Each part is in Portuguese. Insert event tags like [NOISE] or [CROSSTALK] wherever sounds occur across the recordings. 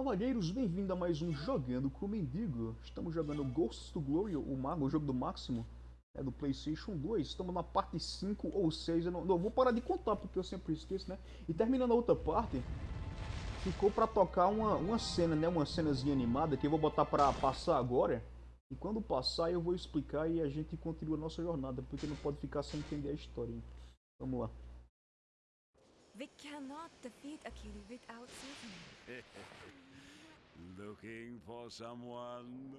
Cavalheiros, bem-vindo a mais um Jogando com o Mendigo. Estamos jogando Ghosts to Glory, o Mago, o jogo do Máximo, é do Playstation 2. Estamos na parte 5 ou 6, eu não, não, vou parar de contar porque eu sempre esqueço, né? E terminando a outra parte, ficou pra tocar uma, uma cena, né? Uma cenazinha animada que eu vou botar pra passar agora. E quando passar eu vou explicar e a gente continua a nossa jornada, porque não pode ficar sem entender a história. hein? Vamos lá. We cannot defeat Akili without Susan. [LAUGHS] Looking for someone?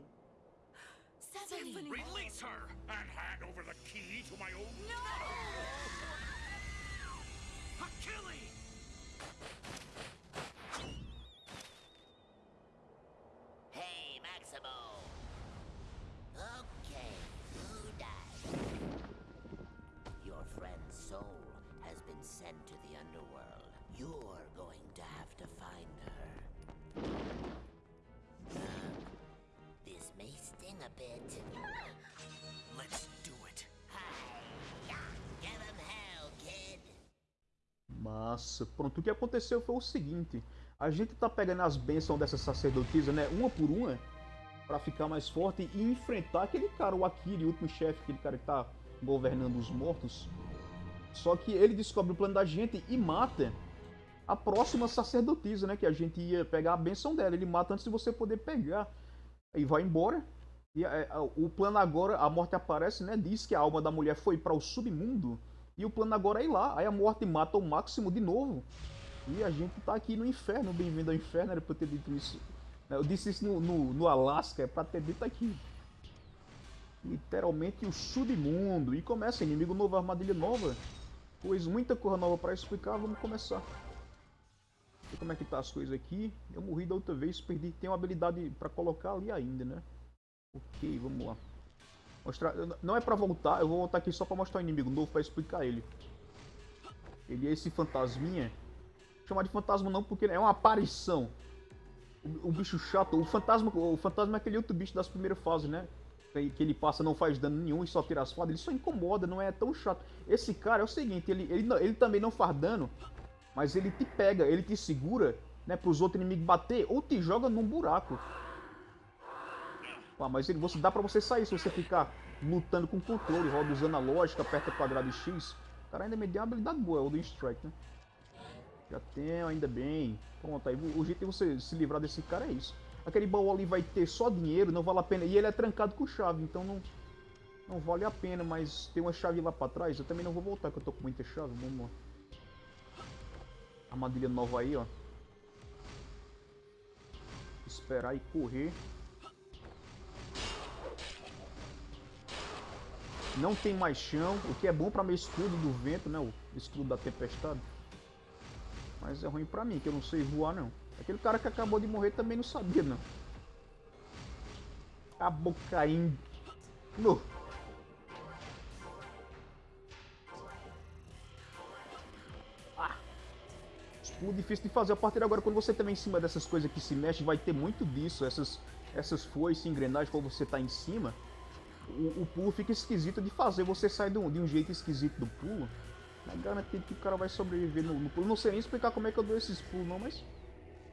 Stephanie! Release her and hand over the key to my old No! [LAUGHS] Achilles! Massa. Pronto, o que aconteceu foi o seguinte. A gente tá pegando as bênçãos dessa sacerdotisa, né? Uma por uma. Pra ficar mais forte e enfrentar aquele cara, o Akiri, o último chefe, aquele cara que tá governando os mortos. Só que ele descobre o plano da gente e mata a próxima sacerdotisa, né? Que a gente ia pegar a benção dela. Ele mata antes de você poder pegar. Aí vai embora. E é, é, o plano agora, a morte aparece, né? Diz que a alma da mulher foi para o submundo. E o plano agora é ir lá. Aí a morte mata o máximo de novo. E a gente tá aqui no inferno. Bem-vindo ao inferno, era pra eu ter dito isso. Eu disse isso no, no, no Alasca, é pra ter dito aqui. Literalmente o submundo. E começa inimigo novo, armadilha nova. Pois muita coisa nova pra explicar, vamos começar. E como é que tá as coisas aqui? Eu morri da outra vez, perdi. Tem uma habilidade pra colocar ali ainda, né? Ok, vamos lá. Mostrar... Não é pra voltar, eu vou voltar aqui só pra mostrar o inimigo novo pra explicar ele. Ele é esse fantasminha. Chamar de fantasma não, porque é uma aparição. O, o bicho chato, o fantasma, o fantasma é aquele outro bicho das primeiras fases, né? Que que ele passa, não faz dano nenhum e só tira as fadas, ele só incomoda, não é tão chato. Esse cara é o seguinte, ele, ele, ele também não faz dano, mas ele te pega, ele te segura, né, pros outros inimigos bater, ou te joga num buraco. Pá, mas ele, você, dá pra você sair se você ficar lutando com controle, roda usando a lógica, aperta quadrado e X. O cara ainda me deu uma habilidade boa, é o do Strike, né? Já tenho, ainda bem. Pronto, aí o jeito de você se livrar desse cara é isso. Aquele baú ali vai ter só dinheiro, não vale a pena. E ele é trancado com chave, então não, não vale a pena. Mas tem uma chave lá pra trás, eu também não vou voltar, que eu tô com muita chave. Vamos lá. Armadilha nova aí, ó. Esperar e correr. Não tem mais chão, o que é bom pra meu escudo do vento, né? O escudo da tempestade. Mas é ruim pra mim, que eu não sei voar não. Aquele cara que acabou de morrer também não sabia não. Acabou caindo. No. Ah. Pulo difícil de fazer. A partir de agora, quando você estiver em cima dessas coisas que se mexem, vai ter muito disso. Essas, essas foices, engrenagens, quando você tá em cima, o, o pulo fica esquisito de fazer. Você sai de um, de um jeito esquisito do pulo. É garantido que o cara vai sobreviver no, no pulo. Não sei nem explicar como é que eu dou esses pulos, não, mas...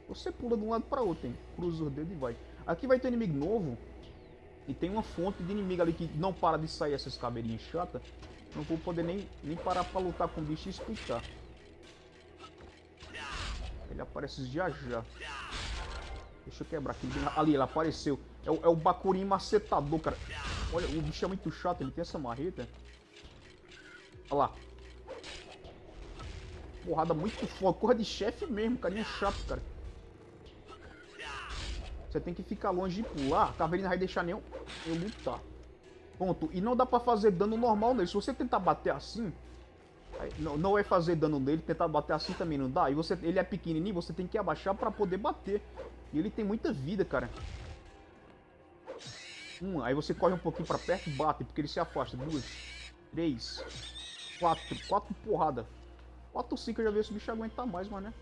Você pula de um lado para outro, hein? Cruza os dedos e vai. Aqui vai ter inimigo novo. E tem uma fonte de inimigo ali que não para de sair essas caveirinhas chatas. Não vou poder nem, nem parar para lutar com o bicho e explicar. Ele aparece já já. Deixa eu quebrar aqui. Ali, ele apareceu. É o, é o Bakurin macetador, cara. Olha, o bicho é muito chato. Ele tem essa marreta. Olha lá. Porrada muito forte. Corra de chefe mesmo, carinha chato, cara. Você tem que ficar longe de pular. A caveirinha não vai deixar nem eu, lutar. Ponto. E não dá pra fazer dano normal nele. Se você tentar bater assim... Não, não vai fazer dano nele. Tentar bater assim também não dá. E você, ele é pequenininho, você tem que abaixar pra poder bater. E ele tem muita vida, cara. Um, aí você corre um pouquinho pra perto e bate, porque ele se afasta. Duas, três, quatro. Quatro porrada. Quatro, cinco eu já vi esse bicho aguentar mais, mas né?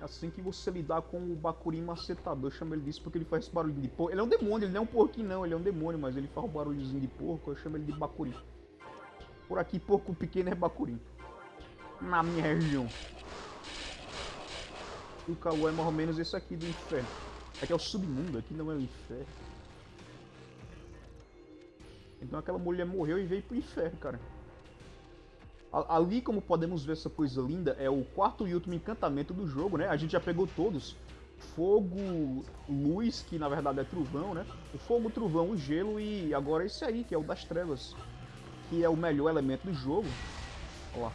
É assim que você lidar com o Bakurin macetador, chama ele disso porque ele faz esse barulho de porco. Ele é um demônio, ele não é um porquinho não, ele é um demônio, mas ele faz o barulhozinho de porco, eu chamo ele de Bakurin. Por aqui, porco pequeno é Bakurin. Na minha região. O calor é mais ou menos esse aqui do inferno. Aqui é o submundo, aqui não é o inferno. Então aquela mulher morreu e veio pro inferno, cara. Ali, como podemos ver essa coisa linda, é o quarto e último encantamento do jogo, né? A gente já pegou todos. Fogo, luz, que na verdade é trovão, né? O fogo, o trovão, o gelo e agora esse aí, que é o das trevas. Que é o melhor elemento do jogo. Olha lá.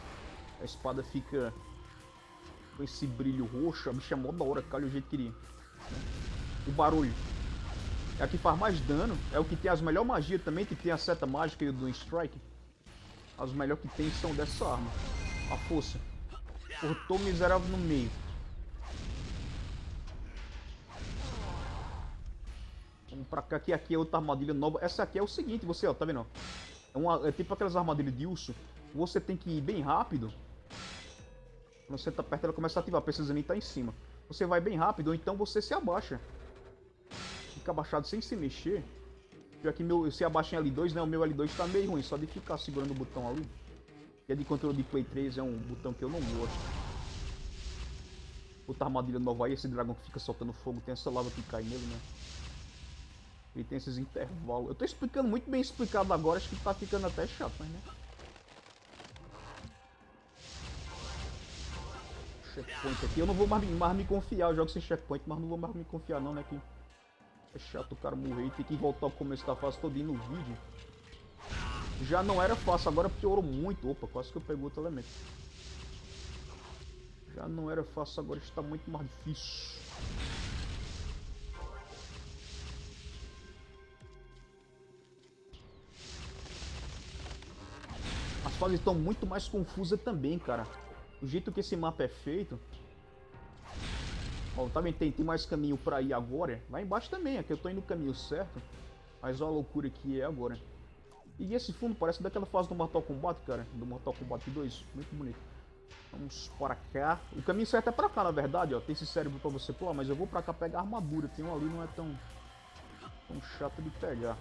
A espada fica com esse brilho roxo. A bicha é mó da hora, calha o jeito que queria. O barulho. É a que faz mais dano. É o que tem as melhores magias também, que tem a seta mágica e o do strike. As melhores que tem são dessa arma. A força. Cortou miserável no meio. Vamos pra cá, que aqui é outra armadilha nova. Essa aqui é o seguinte, você, ó, tá vendo? É, uma, é tipo aquelas armadilhas de urso. Você tem que ir bem rápido. Quando você tá perto, ela começa a ativar, precisando estar em cima. Você vai bem rápido, ou então você se abaixa. Fica abaixado sem se mexer. Já que meu, se abaixar em L2, né, o meu L2 tá meio ruim, só de ficar segurando o botão ali. Que é de controle de Play 3, é um botão que eu não gosto. Outra armadilha nova aí, esse dragão que fica soltando fogo, tem essa lava que cai nele, né? Ele tem esses intervalos. Eu tô explicando muito bem explicado agora, acho que tá ficando até chato, mas né? Checkpoint aqui. Eu não vou mais, mais me confiar, eu jogo sem checkpoint, mas não vou mais me confiar não, né? Que é chato o cara morrer e ter que voltar ao começo da fase todinho no vídeo. Já não era fácil, agora piorou muito. Opa, quase que eu peguei outro elemento. Já não era fácil, agora está muito mais difícil. As fases estão muito mais confusas também, cara. O jeito que esse mapa é feito... Ó, tá vendo? Tem, tem mais caminho pra ir agora. Lá embaixo também, aqui eu tô indo no caminho certo. Mas olha a loucura que é agora. E esse fundo parece daquela fase do Mortal Kombat, cara. Do Mortal Kombat 2. Muito bonito. Vamos para cá. O caminho certo é pra cá, na verdade, ó. Tem esse cérebro pra você pular, mas eu vou pra cá pegar armadura. Tem um ali, não é tão, tão chato de pegar.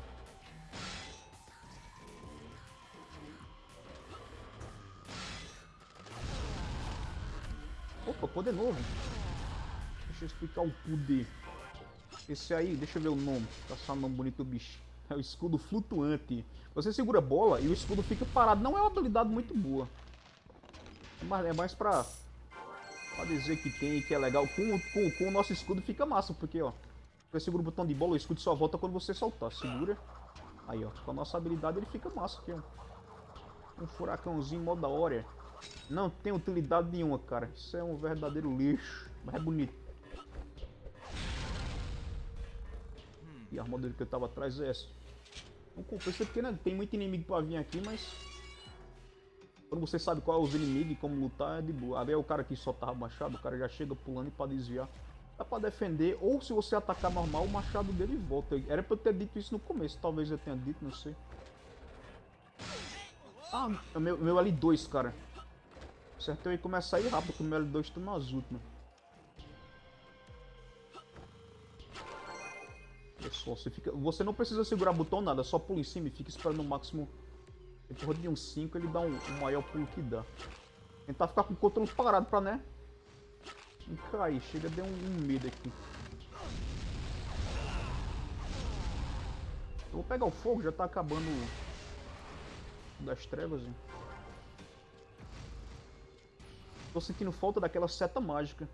Opa, poder novo. Explicar o poder. Esse aí, deixa eu ver o nome. Tá só um nome bonito do bicho. [LAUGHS] É o escudo flutuante. Você segura a bola e o escudo fica parado. Não é uma habilidade muito boa. É mais, é mais pra, pra dizer que tem, que é legal. Com, com, com o nosso escudo fica massa, porque ó. Você segura o botão de bola, o escudo só volta quando você soltar. Segura. Aí ó, com a nossa habilidade ele fica massa aqui ó. Um furacãozinho mó da hora. Não tem utilidade nenhuma, cara. Isso é um verdadeiro lixo. Mas é bonito. A armadura que eu tava atrás é essa. Não compensa porque né, tem muito inimigo pra vir aqui, mas... Quando você sabe qual é os inimigos e como lutar, é de boa. Ali é o cara que só tava machado, o cara já chega pulando pra desviar. Dá pra defender, ou se você atacar normal, o machado dele volta. Era pra eu ter dito isso no começo, talvez eu tenha dito, não sei. Ah, meu, meu L2, cara. Certo, eu ia começar a ir rápido, porque o meu L2 tá nas últimas. Pessoal, você, fica, você não precisa segurar botão nada, só pula em cima e fica esperando o máximo. Depois de um 5 ele dá um, o maior pulo que dá. Tentar ficar com o controle parado pra, né? Não cair, chega de um, um medo aqui. Eu vou pegar o fogo, já tá acabando das trevas. Hein? Tô sentindo falta daquela seta mágica.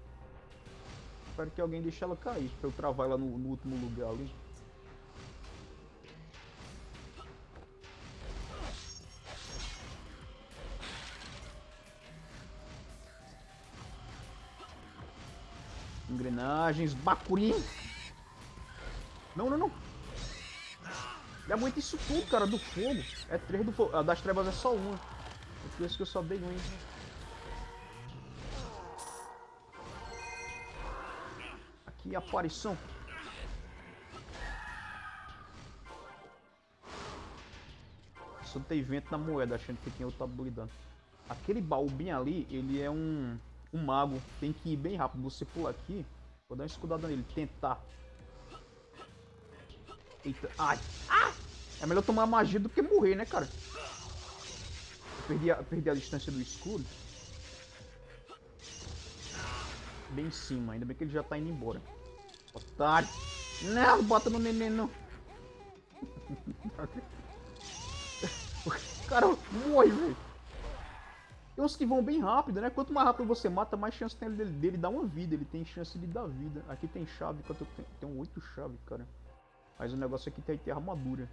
Espero que alguém deixe ela cair, pra eu travar ela no, no último lugar ali. Engrenagens, bacurim. Não, não, não. É muito isso tudo, cara, do fogo. É três do fogo. A das trevas é só uma. É por isso que eu só dei um. Aqui, aparição. Soltei vento na moeda, achando que tinha outra habilidade. Aquele baú bem ali, ele é um, um mago. Tem que ir bem rápido. Você pula aqui. Vou dar uma escudada nele. Tentar. Eita. Ai. Ah! É melhor tomar magia do que morrer, né, cara? Eu perdi a, perdi a distância do escudo. Bem em cima, ainda bem que ele já tá indo embora. Otário! Não, bota no neném não. [LAUGHS] Cara, morre, velho. Tem uns que vão bem rápido, né? Quanto mais rápido você mata, mais chance tem dele, dele dar uma vida. Ele tem chance de dar vida. Aqui tem chave, quanto tem? Tem oito chaves, cara. Mas o negócio aqui tem ter armadura.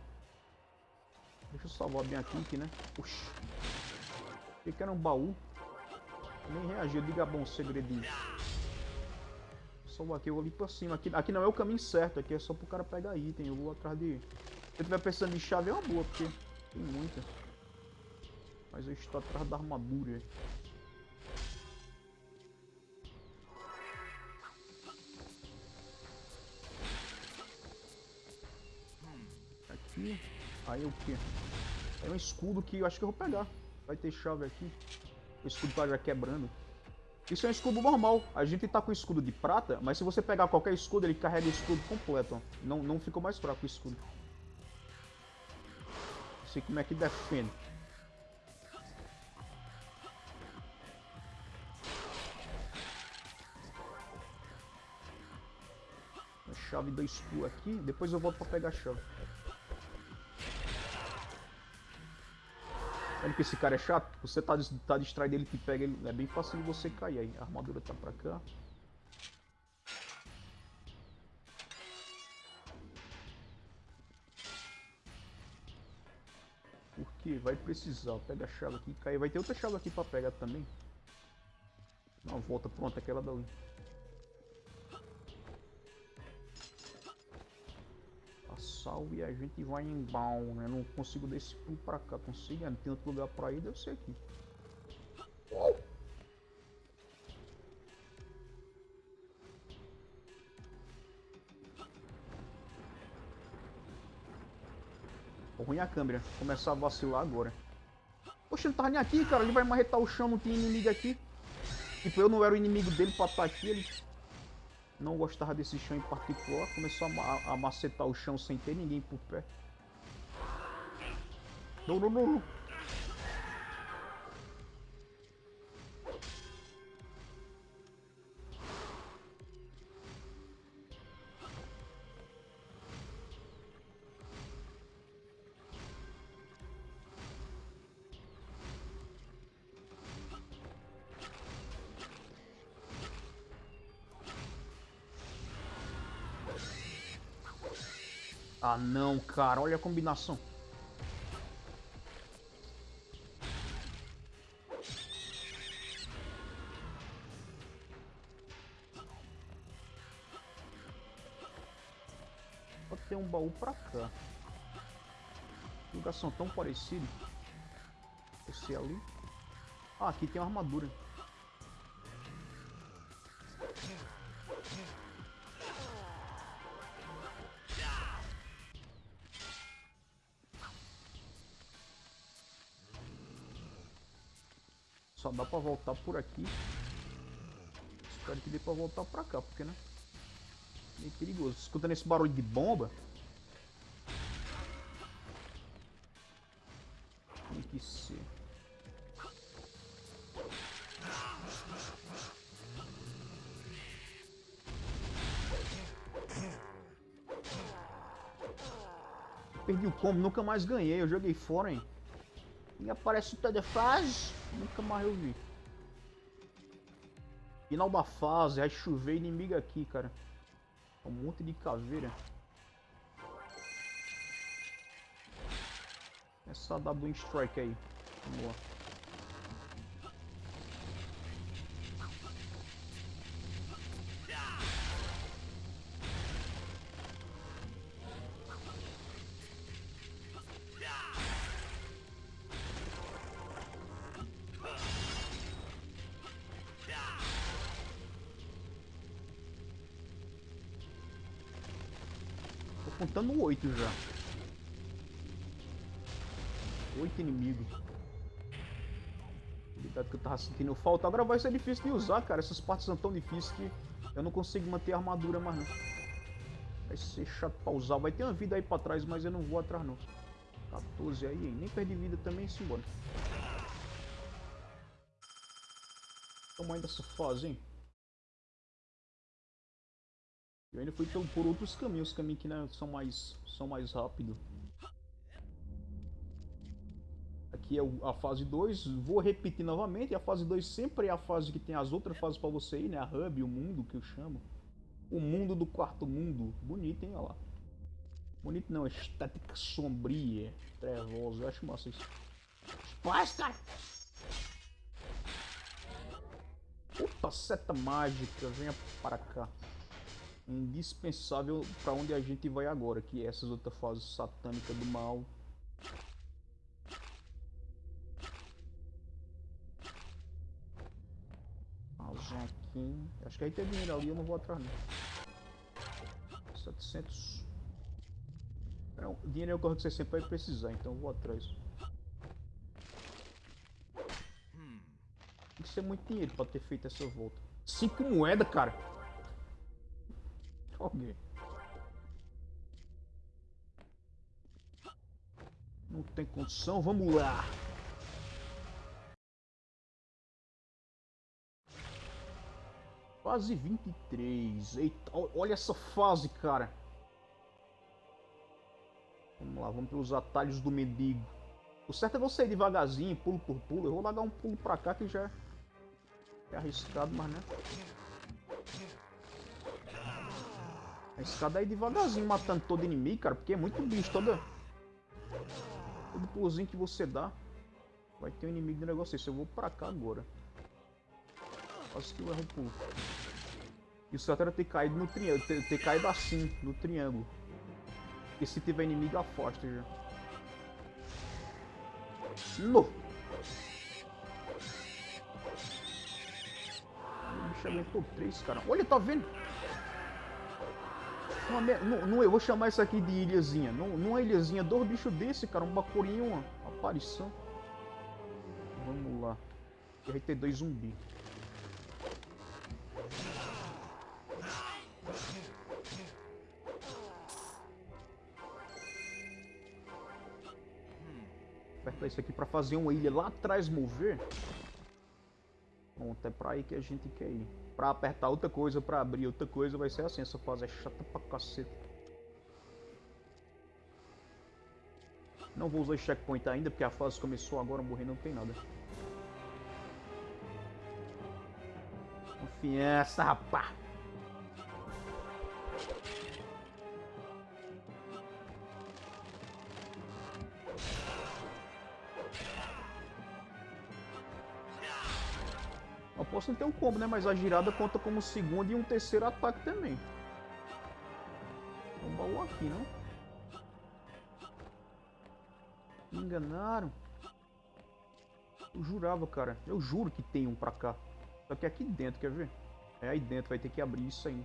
Deixa eu salvar bem aqui, aqui né? Oxi. Achei que era um baú. Nem reagiu. Diga bom segredinho. Salvar aqui, eu vou ali pra cima. Aqui, aqui não é o caminho certo. Aqui é só pro cara pegar item. Eu vou atrás de... Se eu tiver pensando em chave, é uma boa, porque tem muita. Mas eu estou atrás da armadura. Aqui. Aí o que? É um escudo que eu acho que eu vou pegar. Vai ter chave aqui. O escudo tá já quebrando. Isso é um escudo normal. A gente tá com escudo de prata, mas se você pegar qualquer escudo, ele carrega o escudo completo. Ó. Não, não ficou mais fraco o escudo. Não sei como é que defende. Chave do escudo aqui. Depois eu volto pra pegar a chave. Olha que esse cara é chato. Você tá, tá distraído, ele te pega. Ele, é bem fácil de você cair aí. A armadura tá pra cá. Porque vai precisar. Pega a chave aqui e cai. Vai ter outra chave aqui pra pegar também. Dá uma volta. Pronto, aquela dali. Sal e a gente vai em baú, né? Não consigo desse pulo pra cá, consigo? Não tem outro lugar pra ir, deve ser aqui. Uou! ruim a câmera, começar a vacilar agora. Poxa, ele tava nem aqui, cara, ele vai marretar o chão, não tem inimigo aqui. Tipo, eu não era o inimigo dele pra estar aqui, ele não gostava desse chão em particular, começou a, a macetar o chão sem ter ninguém por perto. Não, não, não. Ah cara, olha a combinação. Pode ter um baú pra cá. Lugação tão parecido. Esse ali. Ah, aqui tem uma armadura. Dá pra voltar por aqui. Espero que dê pra voltar pra cá, porque né? Meio perigoso. Escutando esse barulho de bomba. Tem que ser. Perdi o combo, nunca mais ganhei. Eu joguei fora, hein? E aparece o telefaz. Nunca mais eu vi. Final da fase, vai chover inimigo aqui, cara. Um monte de caveira. Essa W Strike aí. Vamos lá. Contando oito já. Oito inimigos. Cuidado que eu tava sentindo falta. Agora vai ser difícil de usar, cara. Essas partes são tão difíceis que eu não consigo manter a armadura mais não. Vai ser chato pra usar. Vai ter uma vida aí pra trás, mas eu não vou atrás não. 14 aí, hein? Nem perdi vida também, simbora. Toma ainda essa fase, hein? Eu ainda fui por, outros caminhos, caminhos que né, são mais são mais rápidos. Aqui é a fase 2, vou repetir novamente, a fase 2 sempre é a fase que tem as outras fases pra você ir, né? A hub, o mundo que eu chamo. O mundo do quarto mundo. Bonito, hein? Olha lá. Bonito não, estética sombria, trevosa, eu acho massa isso. Paz, cara! Puta seta mágica, venha para cá. Indispensável pra onde a gente vai agora, que é essas outras fases satânicas do mal. Aqui. Acho que aí tem dinheiro ali, eu não vou atrás não. 700. É, dinheiro é o que você sempre vai precisar, então eu vou atrás. Tem que ser muito dinheiro pra ter feito essa volta. Cinco moedas, cara. Ok. Não tem condição, vamos lá. Fase 23. Eita, olha essa fase, cara. Vamos lá, vamos pelos atalhos do mendigo. O certo é você ir devagarzinho, pulo por pulo. Eu vou largar um pulo pra cá que já é arriscado, mas né. Arriscado é ir devagarzinho matando todo inimigo, cara, porque é muito bicho. Toda... Todo pulozinho que você dá, vai ter um inimigo do negócio desse. Eu vou pra cá agora. Quase que eu erro o pulo. E o certo era ter caído no triângulo, ter, ter caído assim, no triângulo. Porque se tiver inimigo, afasta já. No! O bicho aguentou três, cara. Olha, tá vendo? Uma não, não, eu vou chamar isso aqui de ilhazinha. Não, numa ilhazinha, dois bichos desse, cara. Um bacurinho uma aparição. Vamos lá. Aí tem dois zumbis. Apertar isso aqui pra fazer uma ilha lá atrás mover. Pronto, é pra aí que a gente quer ir. Pra apertar outra coisa, pra abrir outra coisa, vai ser assim. Essa fase é chata pra caceta. Não vou usar checkpoint ainda, porque a fase começou agora, morrer não tem nada. Confiança, rapá! Posso ter um combo, né? Mas a girada conta como segundo e um terceiro ataque também. Tem um baú aqui, não? Me enganaram. Eu jurava, cara. Eu juro que tem um pra cá. Só que é aqui dentro, quer ver? É aí dentro, vai ter que abrir isso aí.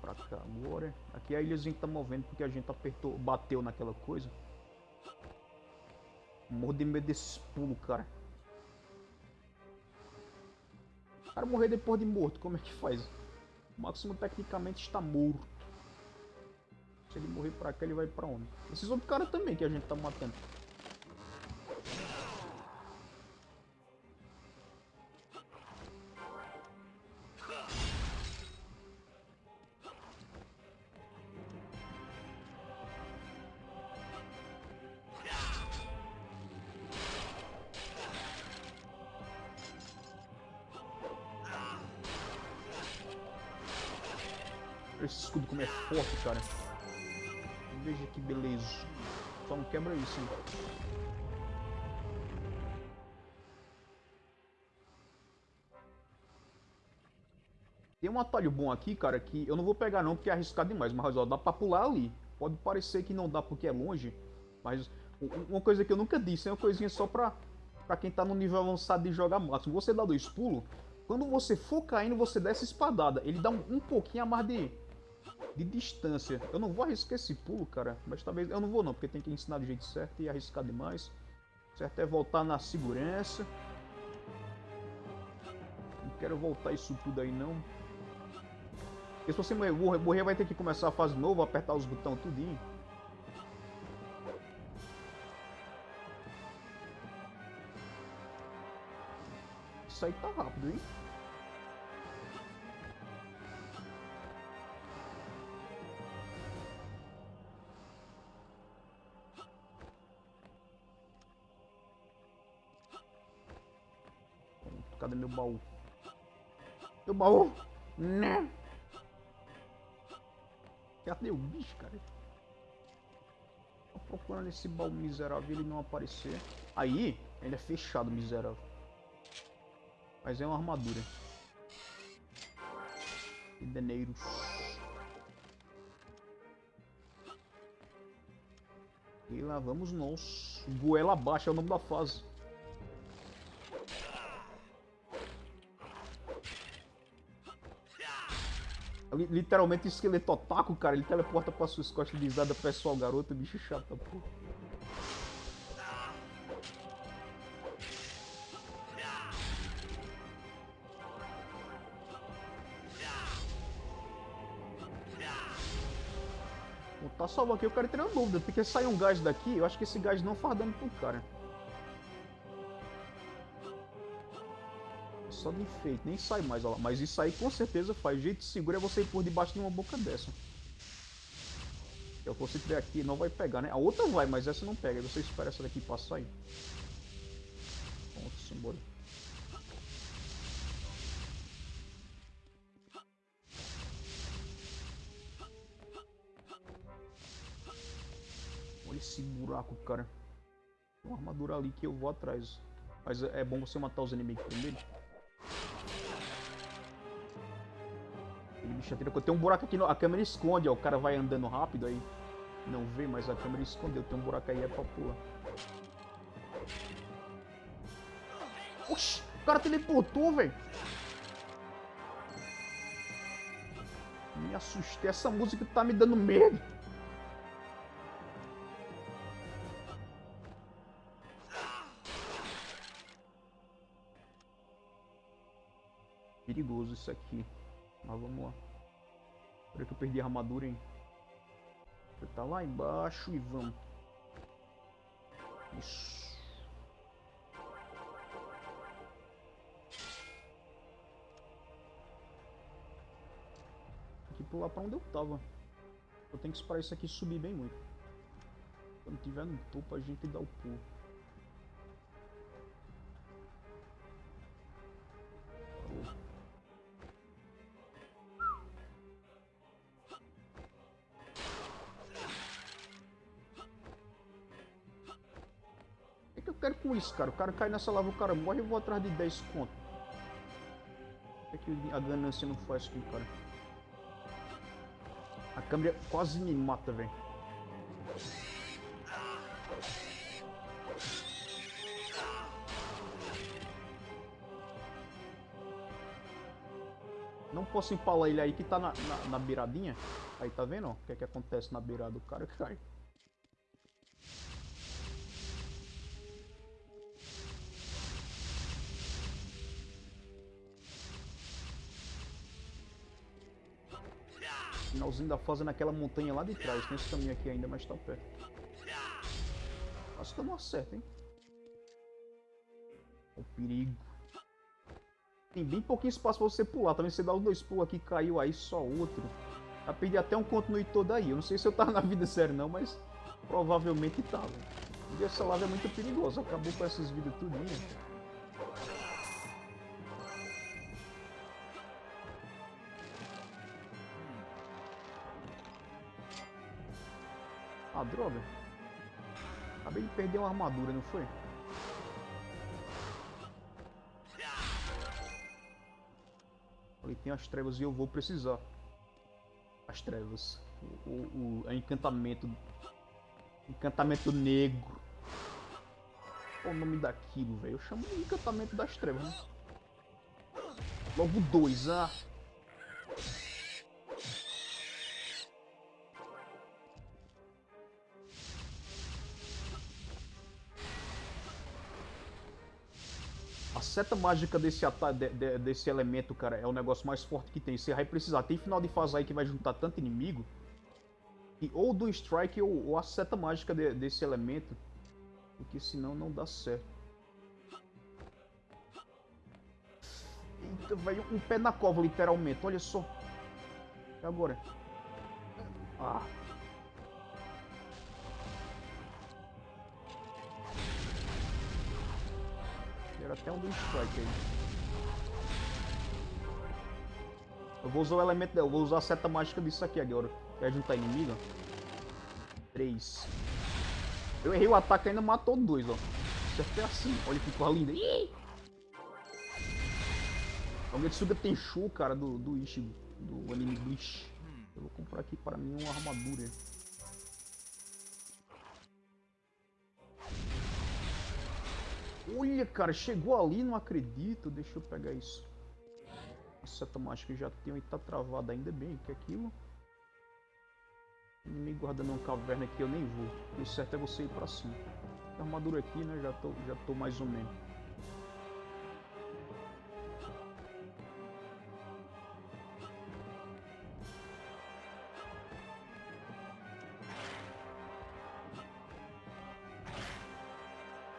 Pra cá agora. Aqui é a ilhazinha que tá movendo porque a gente apertou, bateu naquela coisa. Morro de medo desses pulos, cara. O cara morrer depois de morto, como é que faz? O Máximo tecnicamente está morto. Se ele morrer pra cá, ele vai pra onde? Esses outros caras também que a gente tá matando. Esse escudo como é forte, cara. Veja que beleza. Só não quebra isso, hein? Tem um atalho bom aqui, cara, que eu não vou pegar não porque é arriscado demais, mas ó, dá pra pular ali. Pode parecer que não dá porque é longe, mas uma coisa que eu nunca disse, é uma coisinha só pra, pra quem tá no nível avançado de jogar máximo. Você dá dois pulos, quando você for caindo, você dá essa espadada. Ele dá um, um pouquinho a mais de, de distância. Eu não vou arriscar esse pulo, cara, mas talvez... Eu não vou não, porque tem que ensinar do jeito certo e arriscar demais. O certo é voltar na segurança. Não quero voltar isso tudo aí não. Porque se você morrer, vai ter que começar a fase nova, apertar os botões tudinho. Isso aí tá rápido, hein? Baú? Meu baú? Né? Cadê o bicho, cara? Tô procurando esse baú miserável ele não aparecer. Aí, ele é fechado, miserável. Mas é uma armadura. E deneiros. E lá vamos nós. Goela abaixo é o nome da fase. Literalmente esqueleto otaku, cara. Ele teleporta pra suas de risada pessoal, garoto, bicho chato, pô. Tá salvo aqui, eu quero ter uma dúvida, porque sai um gás daqui, eu acho que esse gás não faz dano pro cara. Só de enfeite, nem sai mais, ó lá. Mas isso aí com certeza faz. O jeito seguro é você ir por debaixo de uma boca dessa. Eu você tiver aqui, não vai pegar, né? A outra vai, mas essa não pega. Aí você espera essa daqui passar aí. Pronto, simbora. Olha esse buraco, cara. Tem uma armadura ali que eu vou atrás. Mas é é bom você matar os inimigos primeiro. Atira. Tem um buraco aqui, no... a câmera esconde, ó. O cara vai andando rápido aí. Não vê, mas a câmera escondeu. Tem um buraco aí, é pra pular. Oxi, o cara teleportou, velho. Me assustei. Essa música tá me dando medo. Perigoso isso aqui. Mas vamos lá. Espera que eu perdi a armadura, hein? Você tá lá embaixo e vamos. Isso. Tem que pular pra onde eu tava. Eu tenho que esperar isso aqui subir bem muito. Quando tiver no topo, a gente dá o pulo. Isso, cara? O cara cai nessa lava, o cara morre e eu vou atrás de 10 conto. O que, é a ganância não faz com o cara? A câmera quase me mata, velho. Não posso empalar ele aí que tá na, na, na beiradinha. Aí tá vendo? ó? O que é que acontece na beirada? O cara [LAUGHS] cai. Finalzinho da fase naquela montanha lá de trás. Tem esse caminho aqui ainda, mas tá perto. Acho que eu não acerto, hein? O perigo. Tem bem pouquinho espaço pra você pular. Também você dá os dois pulos aqui, caiu aí, só outro. Já perdi até um continue todo aí. Eu não sei se eu tava na vida séria não, mas provavelmente tava. E essa lava é muito perigosa. Acabou com essas vidas tudinho. Droga. Acabei de perder uma armadura, não foi? Ali tem as trevas e eu vou precisar. As trevas. O, o, o encantamento. Encantamento negro. Qual o nome daquilo, velho? Eu chamo de encantamento das trevas, né? Logo dois, ah. Seta mágica desse, de- de- desse elemento, cara, é o negócio mais forte que tem. Você vai precisar. Tem final de fase aí que vai juntar tanto inimigo. Que ou do strike ou, ou a seta mágica de- desse elemento. Porque senão não dá certo. Eita, velho, um pé na cova, literalmente. Olha só. E agora? Ah. Era até um do strike aí. Eu vou usar o elemento dela, eu vou usar a seta mágica disso aqui agora. Quer juntar tá inimigo? 3. Eu errei o ataque e ainda matou dois, ó. Isso é assim. Olha que cor linda. Ih! Então, o Getsuga show, cara, do, do Ichigo. Do anime do Eu vou comprar aqui para mim uma armadura. Olha, cara, chegou ali, não acredito. Deixa eu pegar isso. Essa mágica que já tem e tá travada ainda bem. que é aquilo? Inimigo guardando uma caverna aqui, eu nem vou. O certo é você ir pra cima. A armadura aqui, né? Já tô, já tô mais ou menos.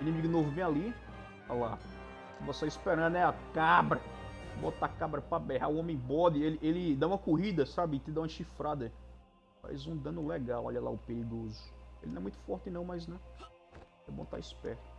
Inimigo novo bem ali. Olha lá. Você esperando é a cabra. Bota a cabra pra berrar. O homem bode, ele, ele dá uma corrida, sabe? Te dá uma chifrada. Faz um dano legal. Olha lá o perigoso. Ele não é muito forte não, mas né? É bom estar tá esperto.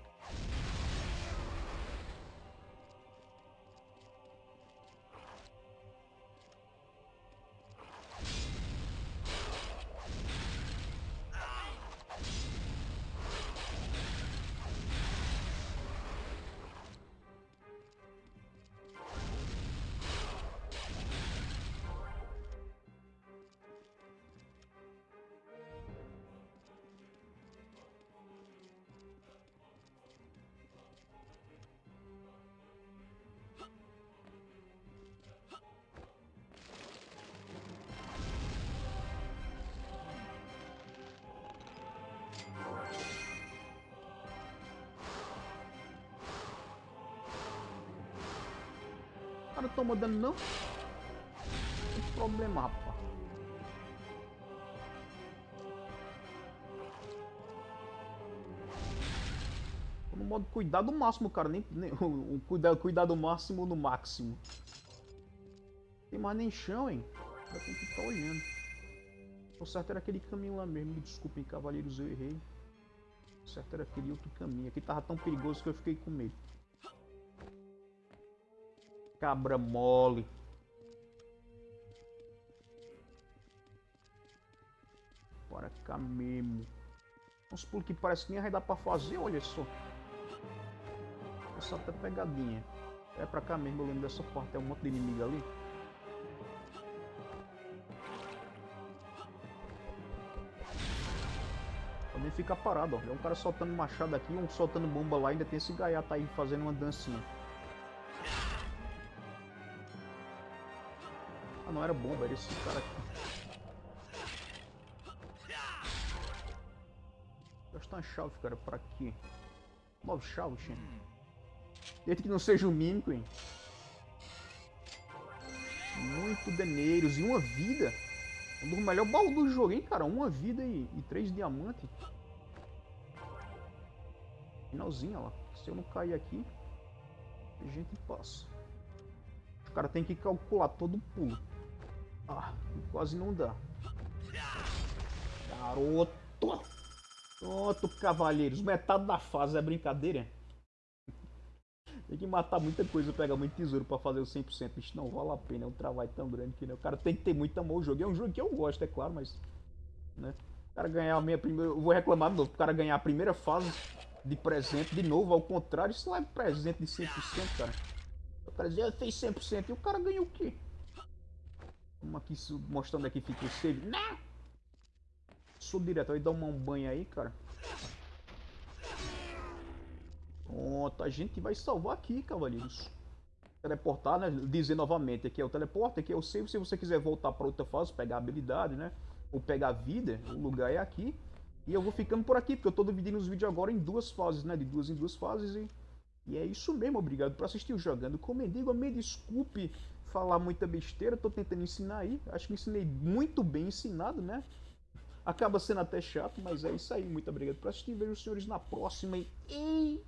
Cara toma dano não? Tem problema, rapaz. no modo cuidado máximo, cara. Nem, nem [LAUGHS] o, cuidado, cuidado máximo no máximo. Tem mais nem chão, hein? Já tem que tá olhando. O certo era aquele caminho lá mesmo. Me desculpem, cavaleiros, eu errei. O certo era aquele outro caminho. Aqui tava tão perigoso que eu fiquei com medo. Cabra mole. Bora cá mesmo. Uns pulos que parece que nem vai dar pra fazer, olha só. Essa até pegadinha. É pra cá mesmo, eu lembro dessa parte. É um monte de inimigo ali. Também fica parado, ó. É um cara soltando machado aqui, um soltando bomba lá. Ainda tem esse gaiato aí fazendo uma dancinha. Não era bomba, era esse cara aqui. Gastar uma chave, cara, pra quê? Nove chaves, gente. Desde que não seja o mímico, hein? Muito deneiros e uma vida. Um dos melhores baús do jogo, hein, cara? Uma vida e, e três diamantes. Finalzinho, ó. Se eu não cair aqui, a gente passa. O cara tem que calcular todo o pulo. Ah, quase não dá. Garoto! Pronto, cavaleiros. Metade da fase é brincadeira. tem que matar muita coisa, pegar muito tesouro pra fazer o 100%. Isso não vale a pena, é um trabalho tão grande que né? o cara tem que ter muito amor ao jogo. É um jogo que eu gosto, é claro, mas... Né? O cara ganhar a minha primeira... Eu vou reclamar de novo. O cara ganhar a primeira fase de presente de novo, ao contrário, isso lá é presente de 100%, cara. O cara dizia, fez 100% e o cara ganhou o quê? Vamos aqui mostrando aqui fica o save. Não! Sou direto, aí dá um banho aí, cara. Pronto, a gente vai salvar aqui, cavaleiros. Teleportar, né? Dizer novamente, aqui é o teleporte, aqui é o save. Se você quiser voltar para outra fase, pegar habilidade, né? Ou pegar vida, o lugar é aqui. E eu vou ficando por aqui, porque eu tô dividindo os vídeos agora em duas fases, né? De duas em duas fases e... E é isso mesmo, obrigado por assistir o Jogando com Mendigo. Me desculpe falar muita besteira, tô tentando ensinar aí. Acho que ensinei muito bem ensinado, né? Acaba sendo até chato, mas é isso aí. Muito obrigado por assistir. Vejo os senhores na próxima e...